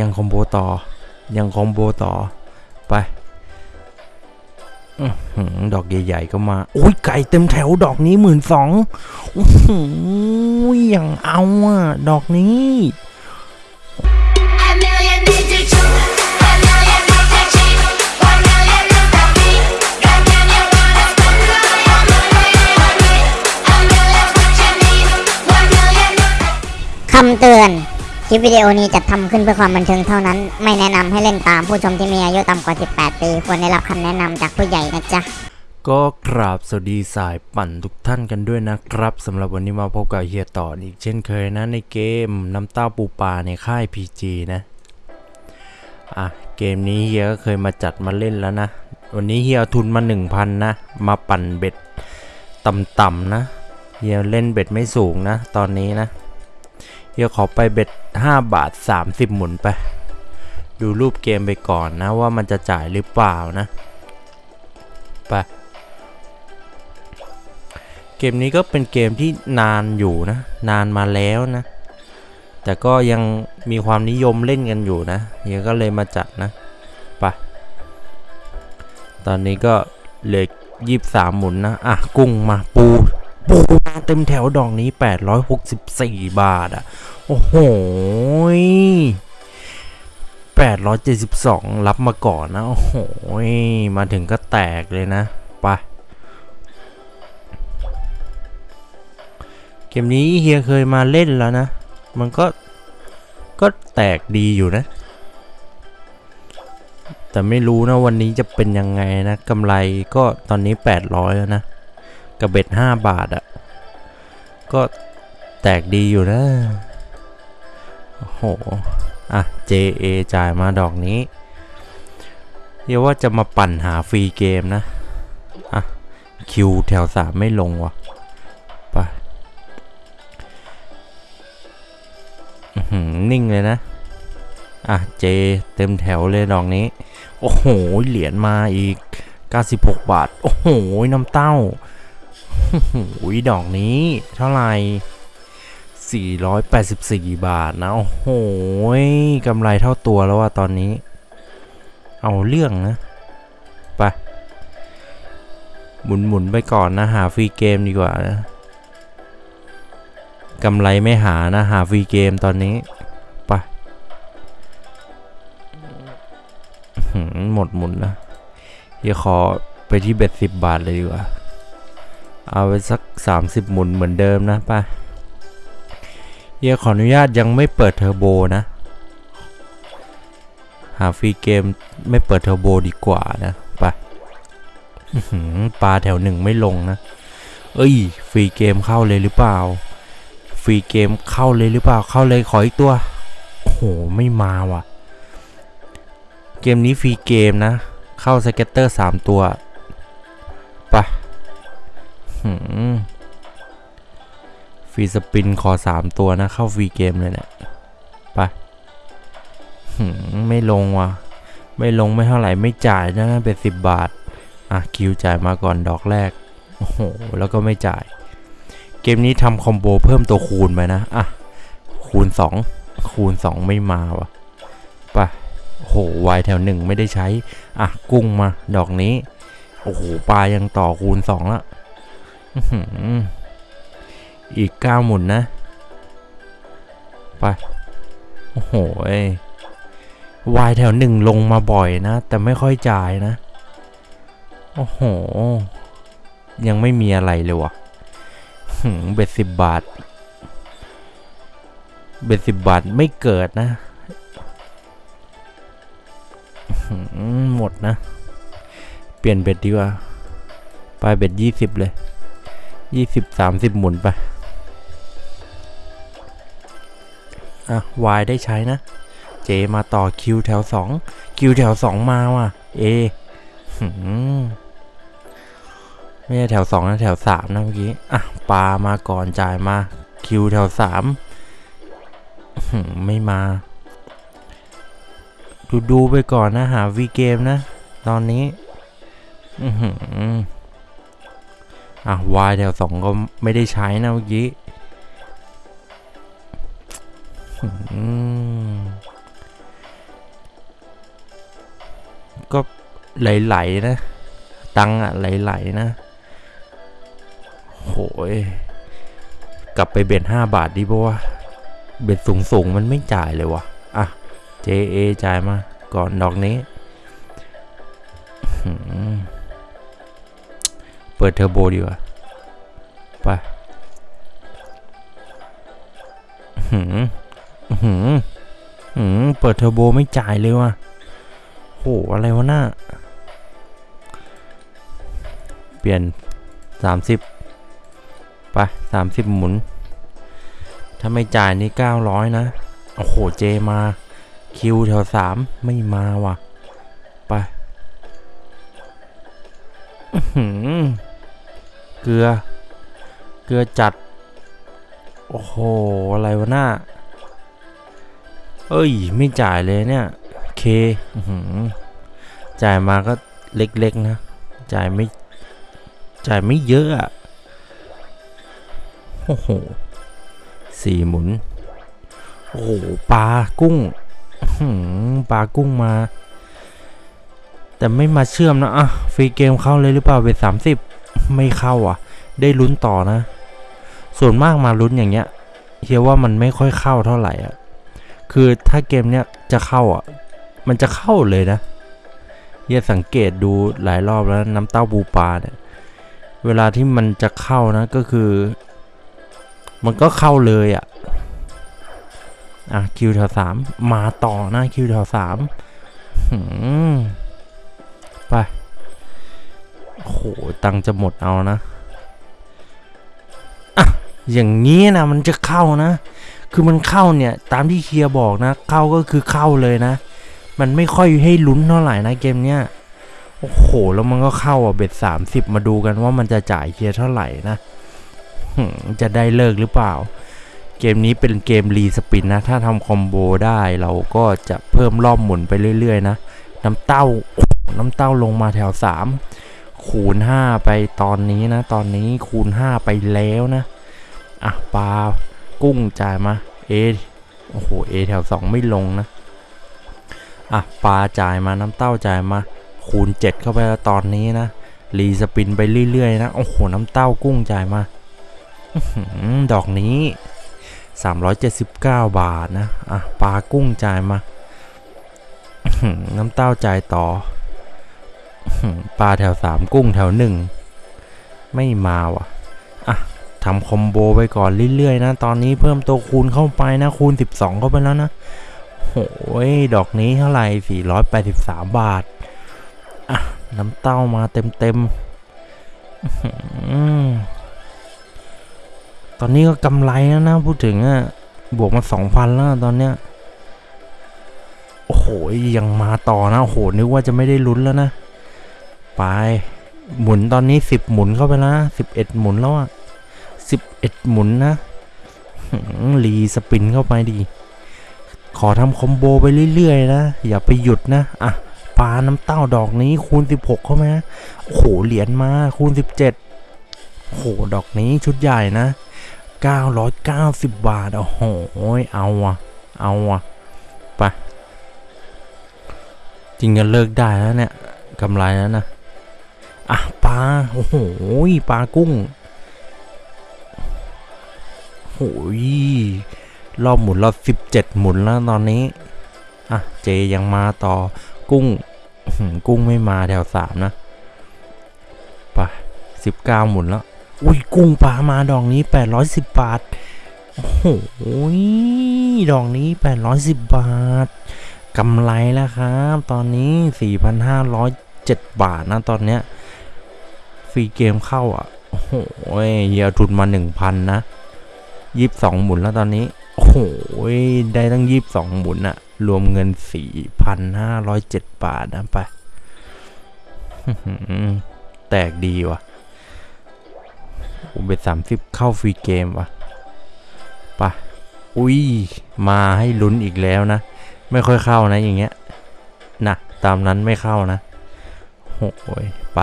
ยังคอมโบต่อ ยังคอมโบต่อ ไปดอกใหญ่ๆก็มา โอ้ยไก่เต็มแถวดอกนี้หมื่นสองอย่างเอาอะดอกนี้คำเตือน คลิปวิดีโอนี้จัดทำขึ้นเพื่อความบันเทิงเท่านั้น ไม่แนะนำให้เล่นตามผู้ชมที่มีอายุต่ำกว่า 18 ปี ควรได้รับคำแนะนำจากผู้ใหญ่นะจ๊ะ ก็กราบสวัสดีสายปั่นทุกท่านกันด้วยนะครับสำหรับวันนี้มาพบกับเฮียต่ออีกเช่นเคยนะในเกมน้ำเต้าปูปลาในค่าย PG นะอะเกมนี้เฮียก็เคยมาจัดมาเล่นแล้วนะ วันนี้เฮียเอาทุนมา 1,000 นะ มาปั่นเบ็ดต่ำๆนะเฮียเล่นเบ็ดไม่สูงนะ ตอนนี้นะ เฮียขอไปเบ็ด 5 บาท 30 หมุนไป ดูรูปเกมไปก่อนนะว่ามันจะจ่ายหรือเปล่านะ ไป เกมนี้ก็เป็นเกมที่นานอยู่นะ นานมาแล้วนะ แต่ก็ยังมีความนิยมเล่นกันอยู่นะเฮียก็เลยมาจัดนะไป ตอนนี้ก็เหลือยี่สามหมุนนะ อะ กุ้งมาปู ปูมาเต็มแถวดอกนี้ 864 บาทอะ โอ้โหย872 รับมาก่อนนะ โอ้โห มาถึงก็แตกเลยนะ ไป เกมนี้เฮียเคยมาเล่นแล้วนะ มันก็ ก็แตกดีอยู่นะ แต่ไม่รู้นะวันนี้จะเป็นยังไงนะกำไรก็ตอนนี้ 800 แล้วนะ กับเบ็ด5บาทอะ่ะ ก็แตกดีอยู่นะ โอ้โห อะ JA จ่ายมาดอกนี้เรียกว่าจะมาปั่นหาฟรีเกมนะ อะ คิวแถว3ไม่ลงวะไปนิ่งเลยนะ อะ เจ เต็มแถวเลยดอกนี้ โอ้โห เหรียญมาอีก 96 บาท โอ้โห น้ำเต้า อ้โหดอกนี้ เท่าไหร่484 บาทนะ โอ้โหกำไรเท่าตัวแล้วว่าตอนนี้ เอาเรื่องนะไปหมุนหมุนๆไปก่อนนะ หาฟรีเกมดีกว่านะกำไรไม่หานะ หา free game ตอนนี้ไปอื้อหือหมดหมุนนะเดี๋ยวขอไปที่ bet สิบบาทเลยดีกว่า เอาไปสัก 30 หมุนเหมือนเดิมนะไปเฮียขออนุญาตยังไม่เปิดเทอร์โบนะ หา free game ไม่เปิดเทอร์โบดีกว่านะปอื้อหือปลาแถวหนึ่งไม่ลงนะ เอ้ย free game เข้าเลยหรือเปล่า free game เข้าเลยหรือเปล่า เข้าเลยขออีกตัว โอ้โห ไม่มาว่ะ เกมนี้ free game นะ เข้า scatter 3ตัวไปะ free spin ขอ3ตัวนะ เข้า free game เลยเนี่ยไปหืมไม่ลงว่ะ ไม่ลงไม่เท่าไหร่ไม่จ่ายนะเป็น10บาท อะ คิวจ่ายมาก่อนดอกแรก โอ้โห แล้วก็ไม่จ่าย เกมนี้ทำคอมโบเพิ่มตัวคูณไปนะ อะ คูณ2คูณ2ไม่มาวะไปโอ้โหวายแถวหนึ่งไม่ได้ใช้ อะ กุ้งมา ดอกนี้ โอ้โห ปลายังต่อคูณ2ละ อื้อหืออีก9หมุนนะ ไป โอ้โหวายแถวหนึ่งลงมาบ่อยนะ แต่ไม่ค่อยจ่ายนะ โอ้โห ยังไม่มีอะไรเลยวะหืมเบ็ดสิบบาท เบ็ดสิบบาทไม่เกิดนะ หมดนะ เปลี่ยนเบ็ดดีกว่า ไปเบ็ดยี่สิบเลย ยี่สิบสามสิบหมุนไป อะวายได้ใช้นะ เจมาต่อคิวแถวสองคิวแถวสองมาว่ะ เอไม่ใช่แถว2นะแถว3นะเมื่อกี้ อะปลามาก่อนจ่ายมา คิวแถว3อื้อหือไม่มา ดูดูไปก่อนนะ หาวีเกมนะ ตอนนี้ อื อะวายแถวสองก็ไม่ได้ใช้นะเมื่อกี้ก็ไหลๆนะ ตังอะไหลๆนะ โหย กลับไปเบ็ดห้าบาทดีปะวะ เบ็ดสูงๆ มันไม่จ่ายเลยวะอะเจเอจ่ายมา ก่อนดอกนี้ เปิดเทอร์โบดีกว่า ไปหืมหืมหืมเปิดเทอร์โบไม่จ่ายเลยว่ะโหอะไรวะหน่าเปลี่ยน 30 ไป 30 หมุน ถ้าไม่จ่ายนี่ 900 นะ โอ้โห เจมา คิวแถว 3 ไม่มาว่ะ ไป อื้อหือ เกลือ เกลือจัด โอ้โห อะไรวะหน้า เอ้ย ไม่จ่ายเลยเนี่ย เคจ่ายมาก็เล็กๆนะ จ่ายไม่ จ่ายไม่เยอะอะโอ้โหสี่หมุน โอ้โห ปลากุ้งปลากุ้งมา แต่ไม่มาเชื่อมนะอะฟรีเกมเข้าเลยหรือเปล่าเวทสามสิบ ไม่เข้าอะ ได้ลุ้นต่อนะ ส่วนมากมาลุ้นอย่างเงี้ยเฮียว่ามันไม่ค่อยเข้าเท่าไหร่อะ คือถ้าเกมเนี้ยจะเข้าอะ มันจะเข้าเลยนะเฮียสังเกตดูหลายรอบแล้วน้ำเต้าปูปลาเนี่ย เวลาที่มันจะเข้านะก็คือ มันก็เข้าเลยอะ อะคิวแถวสามมาต่อนะคิวแถวสามไป โอ้โหตังจะหมดเอานะอะอย่างนี้นะมันจะเข้านะ คือมันเข้าเนี่ยตามที่เคียร์บอกนะ เข้าก็คือเข้าเลยนะ มันไม่ค่อยให้ลุ้นเท่าไหร่นะเกมเนี้ยโอ้โห แล้วมันก็เข้าอะเบ็ดสามสิบมาดูกันว่ามันจะจ่ายเคียร์เท่าไหร่นะจะได้เลิกหรือเปล่า เกมนี้เป็นเกมรีสปินนะ ถ้าทำคอมโบได้เราก็จะเพิ่มรอบหมุนไปเรื่อยๆนะ น้ำเต้า น้ำเต้าลงมาแถว3 คูณ 5 ไปตอนนี้นะ ตอนนี้คูณ 5 ไปแล้วนะ อะปลากุ้งจ่ายมาเอโอ้โหเอแถว 2 ไม่ลงนะ อะปลาจ่ายมาน้ำเต้าจ่ายมา คูณ 7 เข้าไปแล้วตอนนี้นะ รีสปินไปเรื่อยๆนะ โอ้โห น้ำเต้ากุ้งจ่ายมาอื้อหือดอกนี้ 379 บาทนะ อะปลากุ้งจ่ายมา น้ำเต้าจ่ายต่อ ปลาแถว3กุ้งแถว1ไม่มาว่ะ อะทำคอมโบไปก่อนเรื่อยๆนะ ตอนนี้เพิ่มตัวคูณเข้าไปนะคูณ 12 เข้าไปแล้วนะโอ้ยดอกนี้เท่าไหร่ 483 บาท อะ น้ำเต้ามาเต็มๆ ตอนนี้ก็กำไรแล้วนะ พูดถึงอะ บวกมาสองพันแล้วตอนเนี้ย โอ้โหยังมาต่อนะ โอ้โห นึกว่าจะไม่ได้ลุ้นแล้วนะ ไป หมุนตอนนี้สิบหมุนเข้าไปแล้วสิบเอ็ดหมุนแล้วอะสิบเอ็ดหมุนนะรีสปินเข้าไปดี ขอทำคอมโบไปเรื่อยๆนะ อย่าไปหยุดนะ อะปลาน้ำเต้าดอกนี้คูณ 16 เข้ามานะโอ้โห เหรียญมาคูณ 17โอ้โห ดอกนี้ชุดใหญ่นะ 990 บาท โอ้โห เอาอะเอาอะไป จริงจะเลิกได้แล้วเนี่ยกำไรแล้วนะ อะปลาโอ้โหปลากุ้งโอ้ยรอบหมุนรอบ17หมุนแล้วตอนนี้อะเจยังมาต่อกุ้งกุ้งไม่มาแถวสามนะไป19หมุนแล้วอุ้ยกุ้งปลามาดอกนี้810บาทโอ้โหดอกนี้810บาทกำไรแล้วครับ ตอนนี้4,507บาทนะตอนเนี้ย ฟรีเกมเข้าอะ โอ้โหเฮียทุนมา1,000นะ22หมุนแล้วตอนนี้ โอ้โหได้ตั้ง22หมุนอะรวมเงิน4,507บาทนะไปอื้อหือแตกดีว่ะผมเป็นสามสิบเข้าฟรีเกมว่ะไปะอุ้ย มาให้ลุ้นอีกแล้วนะ ไม่ค่อยเข้านะอย่างเงี้ยนะตามนั้นไม่เข้านะโอ้ยไป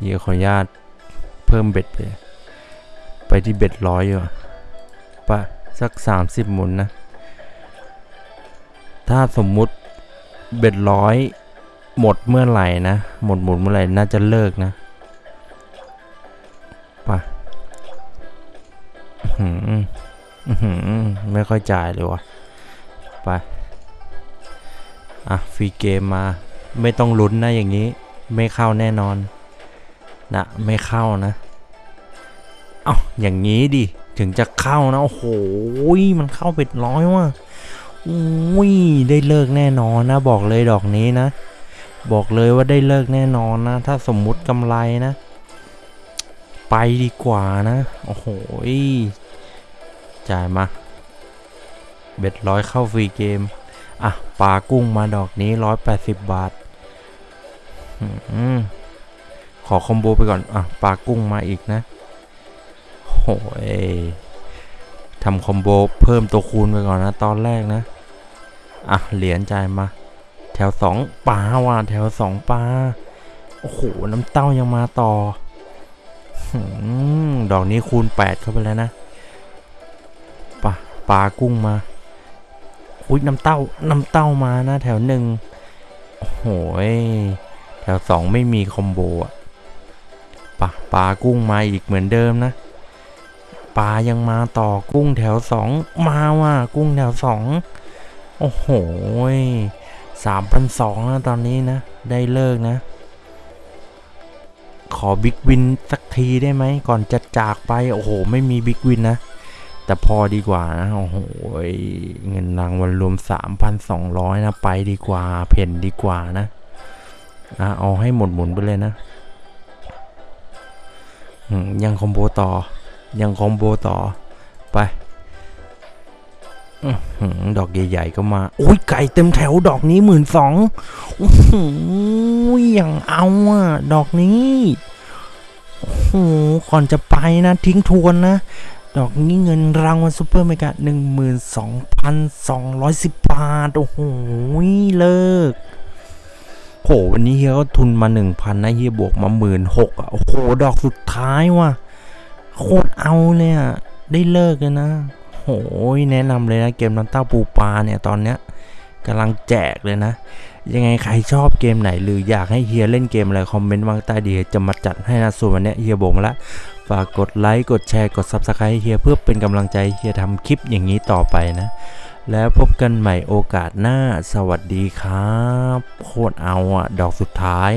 เดี๋ยขออนุญาตเพิ่มเบ็ดไป ไปที่เบ็ดร้อยอยู่าไปะสักสามสิบหมุนนะ ถ้าสมมุติเบ็ดร้อยหมดเมื่อไหร่นะ หมดหมดเมื่อไหร่น่าจะเลิกนะปอื้อหืออื้อหือไม่ค่อยจ่ายเลยวะไป อะ ฟรีเกมมา ไม่ต้องลุ้นนะอย่างนี้ ไม่เข้าแน่นอนนะไม่เข้านะ เอา้าอย่างนี้ดิ ถึงจะเข้านะ โอ้โห มันเข้าเป็ดร้อยว่ะอุ้ยได้เลิกแน่นอนนะ บอกเลยดอกนี้นะ บอกเลยว่าได้เลิกแน่นอนนะ ถ้าสมมุติกำไรนะ ไปดีกว่านะ โอ้โหจ่ายมา เบ็ดร้อยเข้าฟรีเกม อะปลากุ้งมาดอกนี้ร้อยแปดสิบบาท ขอคอมโบไปก่อน อะ ปลากุ้งมาอีกนะโอ้ยทำคอมโบเพิ่มตัวคูณไปก่อนนะ ตอนแรกนะ อะ เหรียญจ่ายมา แถวสองปลาว่ะแถวสองปลา โอ้โห น้ำเต้ายังมาต่อหืมดอกนี้คูณแปดเข้าไปแล้วนะปลาปลากุ้งมาอุ้ยน้ำเต้า น้ำเต้ามานะ แถวหนึ่งโอ้โหย แถวสองไม่มีคอมโบอะปลาปลากุ้งมาอีกเหมือนเดิมนะปลายังมาต่อกุ้งแถวสองมาว่ะกุ้งแถวสองโอ้โหสามพันสองนะตอนนี้นะ ได้เลิกนะ ขอบิ๊กวินสักทีได้ไหมก่อนจะจากไป โอ้โห ไม่มีบิ๊กวินนะ แต่พอดีกว่านะโอ้โหเงินรางวัลรวม 3,200 นะ ไปดีกว่า เพ่นดีกว่านะ อะเอาให้หมดหมุนไปเลยนะยังคอมโบต่อ ยังคอมโบต่อ ไปอดอกใหญ่ๆก็มา โอ้ยไก่เต็มแถวดอกนี้หมื่นสองอย่างเอาอะ ดอกนี้ โอ้โห ก่อนจะไปนะ ทิ้งทวนนะ ดอกนี้เงินรางวัล super mega หนึ่งหมื่นสองพันสองร้อยสิบบาท โอ้โห เลิก โหวันนี้เฮียก็ทุนมาหนึ่งพันนะเฮียบวกมาหมื่นหกอะโอ้โหดอกสุดท้ายว่ะโคตรเอาเลยอะได้เลิกเลยนะโหยแนะนำเลยนะเกมน้ำเต้าปูปลาเนี่ยตอนเนี้ยกำลังแจกเลยนะ ยังไงใครชอบเกมไหน หรืออยากให้เฮียเล่นเกมอะไร comment ไว้ใต้นี้จะมาจัดให้นะส่วนวันนี้เฮียบวกมาแล้วฝากกดไลค์กดแชร์กด Subscribe ให้เฮียเพื่อเป็นกำลังใจเฮียทำคลิปอย่างนี้ต่อไปนะ แล้วพบกันใหม่โอกาสหน้าสวัสดีครับ โคตรเอาอะดอกสุดท้าย